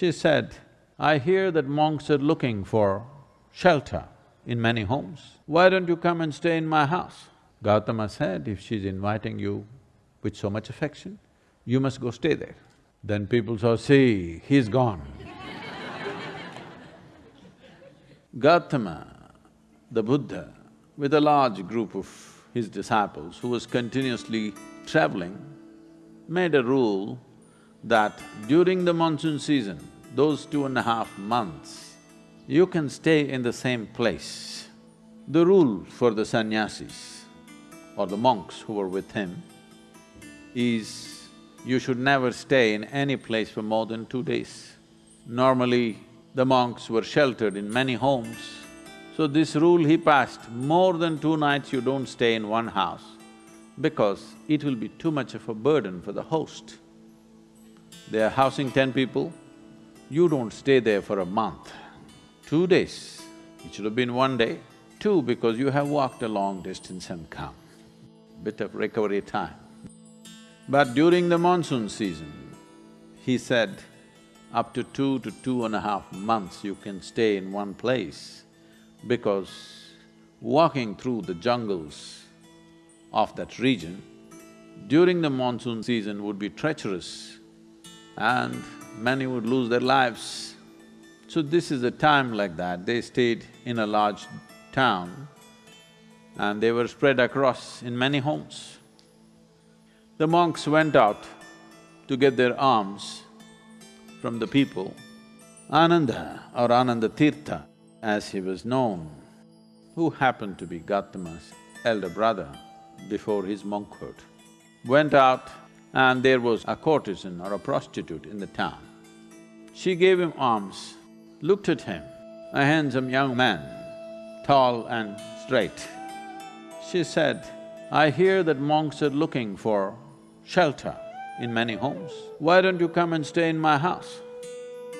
She said, I hear that monks are looking for shelter in many homes. Why don't you come and stay in my house? Gautama said, if she's inviting you with so much affection, you must go stay there. Then people saw, see, he's gone. Gautama, the Buddha, with a large group of his disciples who was continuously traveling, made a rule that during the monsoon season, those two and a half months, you can stay in the same place. The rule for the sannyasis or the monks who were with him is you should never stay in any place for more than two days. Normally, the monks were sheltered in many homes. So this rule he passed, more than two nights you don't stay in one house because it will be too much of a burden for the host. They are housing ten people, you don't stay there for a month. Two days, it should have been one day. Two, because you have walked a long distance and come, bit of recovery time. But during the monsoon season, he said, up to two to two and a half months you can stay in one place because walking through the jungles of that region during the monsoon season would be treacherous and many would lose their lives. So this is a time like that, they stayed in a large town and they were spread across in many homes. The monks went out to get their alms from the people. Ananda or Ananda Tirtha, as he was known, who happened to be Gautama's elder brother before his monkhood, went out and there was a courtesan or a prostitute in the town. She gave him alms, looked at him, a handsome young man, tall and straight. She said, I hear that monks are looking for shelter in many homes. Why don't you come and stay in my house?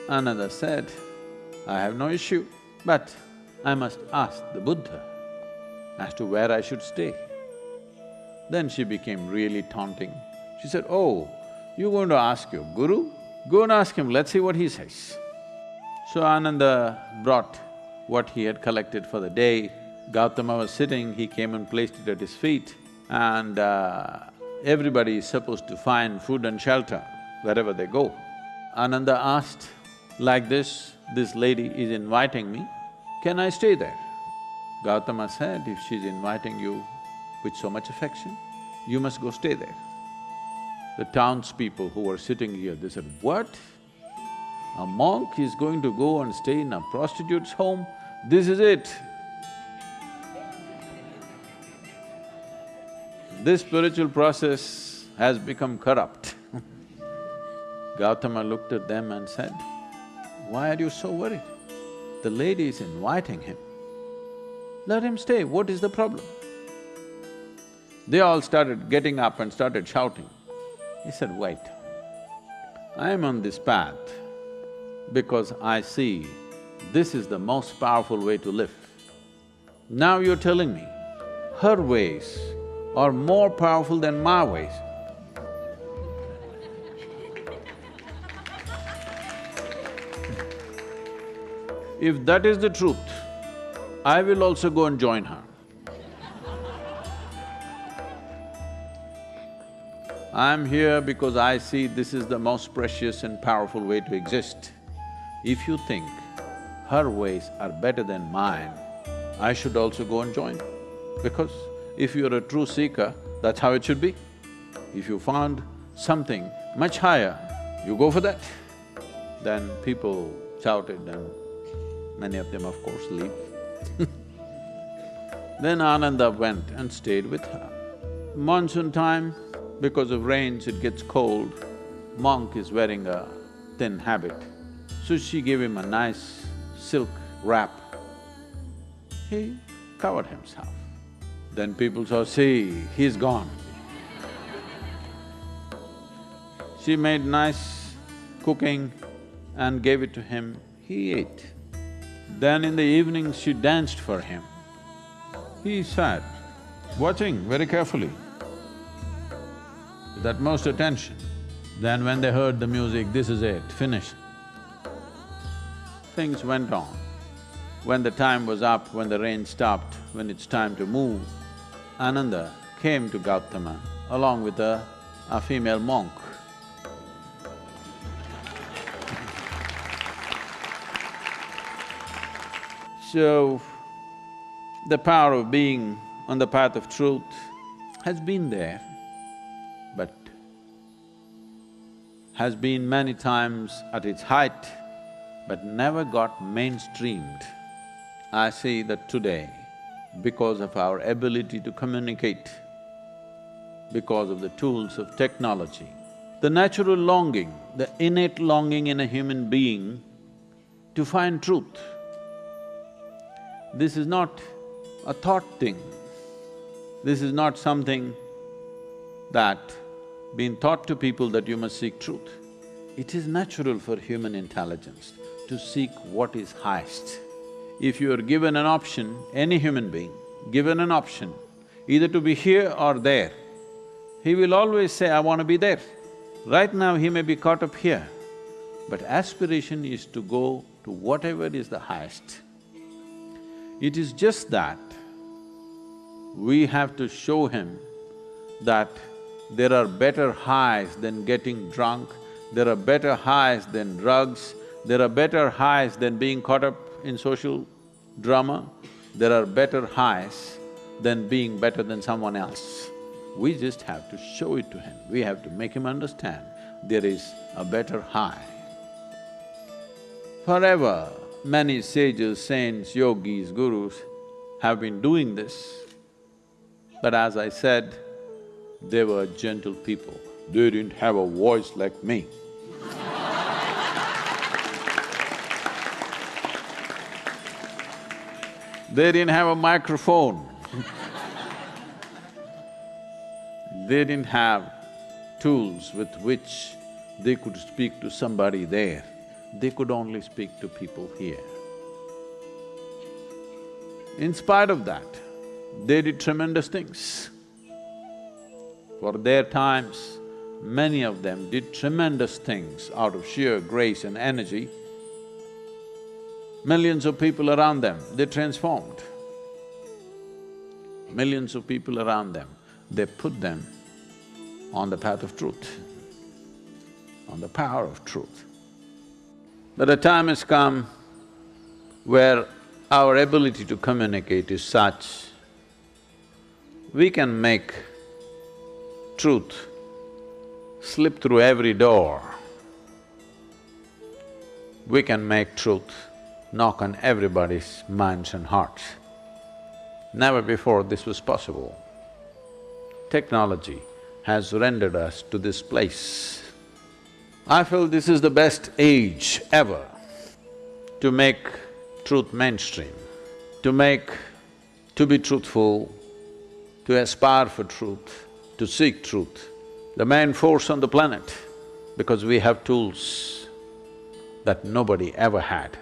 Ananda said, I have no issue, but I must ask the Buddha as to where I should stay. Then she became really taunting. She said, oh, you're going to ask your guru? Go and ask him, let's see what he says. So Ananda brought what he had collected for the day. Gautama was sitting, he came and placed it at his feet and uh, everybody is supposed to find food and shelter wherever they go. Ananda asked, like this, this lady is inviting me, can I stay there? Gautama said, if she's inviting you with so much affection, you must go stay there. The townspeople who were sitting here, they said, what? A monk is going to go and stay in a prostitute's home? This is it. This spiritual process has become corrupt. Gautama looked at them and said, why are you so worried? The lady is inviting him. Let him stay, what is the problem? They all started getting up and started shouting. He said, wait, I am on this path because I see this is the most powerful way to live. Now you're telling me, her ways are more powerful than my ways. If that is the truth, I will also go and join her. I'm here because I see this is the most precious and powerful way to exist. If you think her ways are better than mine, I should also go and join. Because if you're a true seeker, that's how it should be. If you found something much higher, you go for that. Then people shouted and many of them of course leave. then Ananda went and stayed with her. Monsoon time, because of rains, it gets cold. Monk is wearing a thin habit. So she gave him a nice silk wrap. He covered himself. Then people saw, see, he's gone. She made nice cooking and gave it to him, he ate. Then in the evening she danced for him. He sat, watching very carefully with utmost attention. Then when they heard the music, this is it, finished. things went on. When the time was up, when the rain stopped, when it's time to move, Ananda came to Gautama along with a, a female monk. So, the power of being on the path of truth has been there, but has been many times at its height, but never got mainstreamed. I see that today, because of our ability to communicate, because of the tools of technology, the natural longing, the innate longing in a human being to find truth, this is not a thought thing. This is not something that been taught to people that you must seek truth. It is natural for human intelligence to seek what is highest. If you are given an option, any human being, given an option, either to be here or there, he will always say, I want to be there. Right now he may be caught up here, but aspiration is to go to whatever is the highest. It is just that we have to show him that there are better highs than getting drunk, there are better highs than drugs, there are better highs than being caught up in social drama, there are better highs than being better than someone else. We just have to show it to him, we have to make him understand there is a better high. Forever, many sages, saints, yogis, gurus have been doing this. But as I said, they were gentle people. They didn't have a voice like me. they didn't have a microphone. they didn't have tools with which they could speak to somebody there they could only speak to people here. In spite of that, they did tremendous things. For their times, many of them did tremendous things out of sheer grace and energy. Millions of people around them, they transformed. Millions of people around them, they put them on the path of truth, on the power of truth. But a time has come where our ability to communicate is such, we can make truth slip through every door. We can make truth knock on everybody's minds and hearts. Never before this was possible. Technology has rendered us to this place. I feel this is the best age ever to make truth mainstream, to make… to be truthful, to aspire for truth, to seek truth, the main force on the planet, because we have tools that nobody ever had.